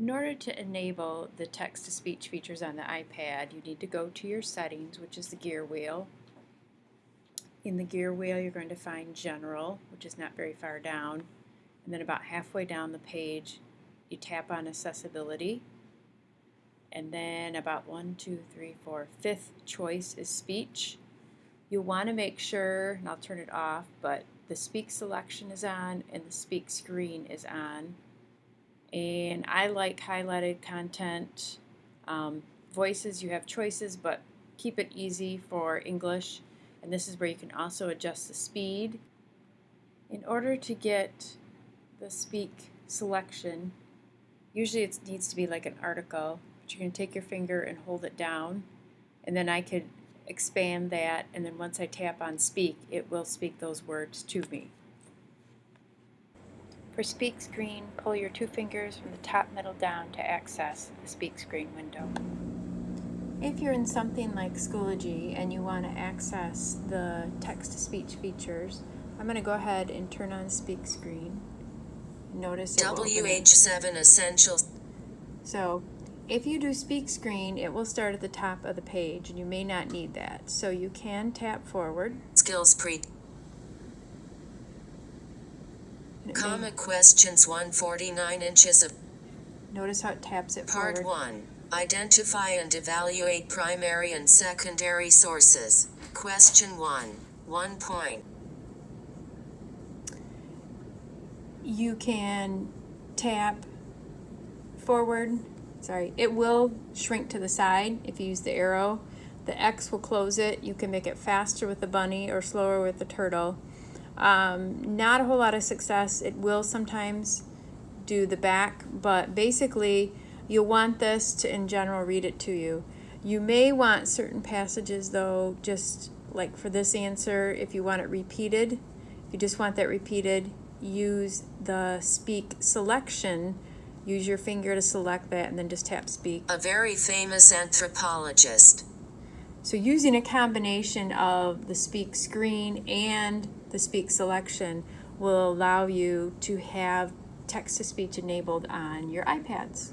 In order to enable the text-to-speech features on the iPad, you need to go to your settings, which is the gear wheel. In the gear wheel, you're going to find General, which is not very far down. And then about halfway down the page, you tap on Accessibility. And then about one, two, three, four, fifth choice is Speech. You'll want to make sure, and I'll turn it off, but the Speak selection is on and the Speak screen is on and I like highlighted content. Um, voices, you have choices, but keep it easy for English. And this is where you can also adjust the speed. In order to get the speak selection, usually it needs to be like an article, but going to take your finger and hold it down, and then I could expand that, and then once I tap on speak, it will speak those words to me. For Speak Screen, pull your two fingers from the top middle down to access the Speak Screen window. If you're in something like Schoology and you want to access the text-to-speech features, I'm going to go ahead and turn on Speak Screen. Notice it WH7 Essentials. So if you do Speak Screen, it will start at the top of the page and you may not need that. So you can tap forward. Skills Pre Comic questions 149 inches of Notice how it taps it Part forward. 1. Identify and evaluate primary and secondary sources. Question 1. 1 point. You can tap forward. Sorry, it will shrink to the side if you use the arrow. The X will close it. You can make it faster with the bunny or slower with the turtle. Um, not a whole lot of success. It will sometimes do the back, but basically you'll want this to in general read it to you. You may want certain passages though, just like for this answer, if you want it repeated, if you just want that repeated, use the speak selection. Use your finger to select that and then just tap speak. A very famous anthropologist. So using a combination of the speak screen and the speak selection will allow you to have text-to-speech enabled on your iPads.